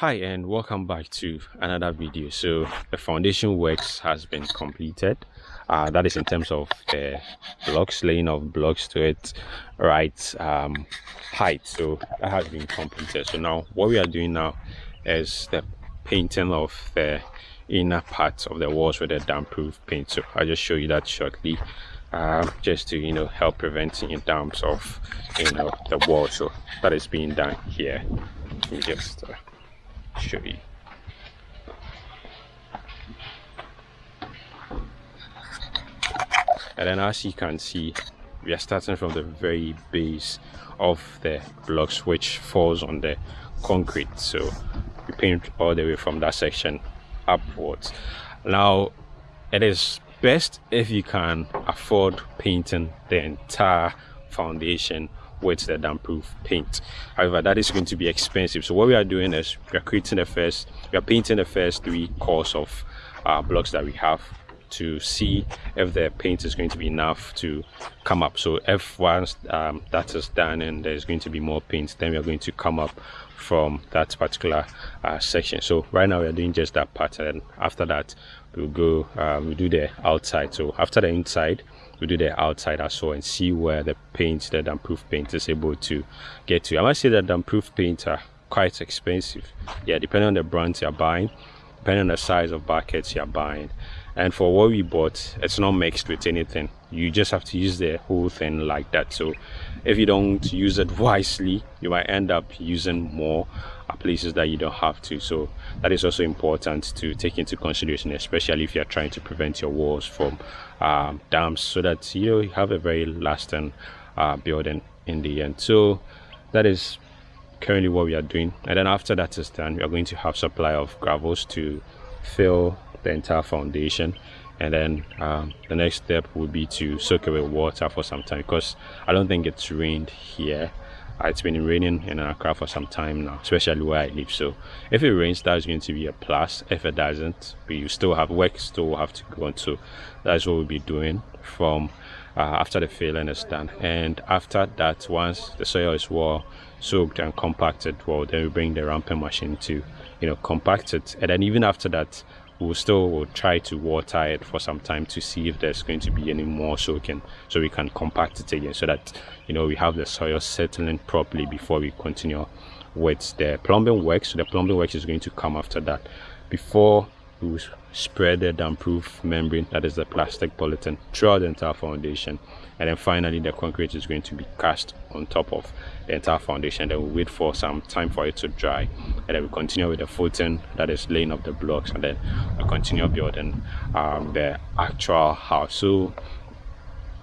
hi and welcome back to another video. So the foundation works has been completed. Uh, that is in terms of the blocks laying of blocks to it right um, height. So that has been completed. So now what we are doing now is the painting of the inner part of the walls with a damp proof paint. So i'll just show you that shortly uh, just to you know help preventing damps of you know the wall. So that is being done here. Just uh, show you. And then as you can see, we are starting from the very base of the blocks which falls on the concrete. So we paint all the way from that section upwards. Now, it is best if you can afford painting the entire foundation with the damp proof paint. However that is going to be expensive. So what we are doing is we are creating the first we are painting the first three cores of uh, blocks that we have to see if the paint is going to be enough to come up. So if once um, that is done and there's going to be more paint then we are going to come up from that particular uh, section. So right now we are doing just that part and after that we'll go uh, we'll do the outside. So after the inside we do the outside as well and see where the paint the damp proof paint is able to get to. I might say that damp proof paint are quite expensive. Yeah depending on the brands you're buying depending on the size of buckets you're buying and for what we bought it's not mixed with anything. You just have to use the whole thing like that. So if you don't use it wisely you might end up using more places that you don't have to. So that is also important to take into consideration especially if you're trying to prevent your walls from um, damps so that you know you have a very lasting uh, building in the end. So that is currently what we are doing. And then after that is done we are going to have supply of gravels to fill the entire foundation. And then um, the next step would be to soak away water for some time because I don't think it's rained here. Uh, it's been raining in Accra for some time now especially where I live. So if it rains that's going to be a plus. If it doesn't we still have work still have to go on. So that's what we'll be doing from uh, after the filling is done. And after that once the soil is well soaked and compacted well then we bring the ramping machine to you know compact it. And then even after that we'll still will try to water it for some time to see if there's going to be any more soaking so we can compact it again so that you know we have the soil settling properly before we continue with the plumbing work so the plumbing work is going to come after that. Before we spread the damp proof membrane that is the plastic polythene throughout the entire foundation. And then finally the concrete is going to be cast on top of the entire foundation. Then we wait for some time for it to dry. And then we continue with the footing that is laying up the blocks and then we continue building um, the actual house. So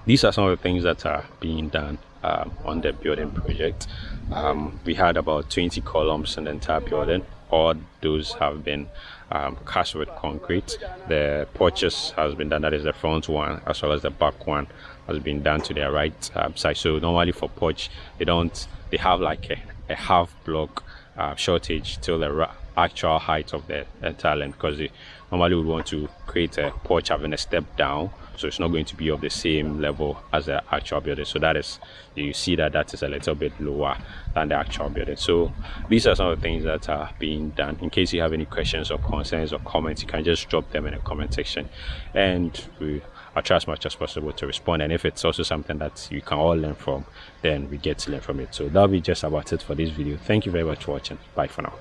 these are some of the things that are being done um, on the building project. Um, we had about 20 columns in the entire building. All those have been um, cast with concrete. The porches has been done. That is the front one as well as the back one has been done to their right um, side. So normally for porch they don't they have like a, a half block uh, shortage till the actual height of the entire length because normally would want to create a porch having a step down so it's not going to be of the same level as the actual building. So that is you see that that is a little bit lower than the actual building. So these are some of the things that are being done. In case you have any questions or concerns or comments you can just drop them in the comment section. And we I'll try as much as possible to respond. And if it's also something that you can all learn from then we get to learn from it. So that'll be just about it for this video. Thank you very much for watching. Bye for now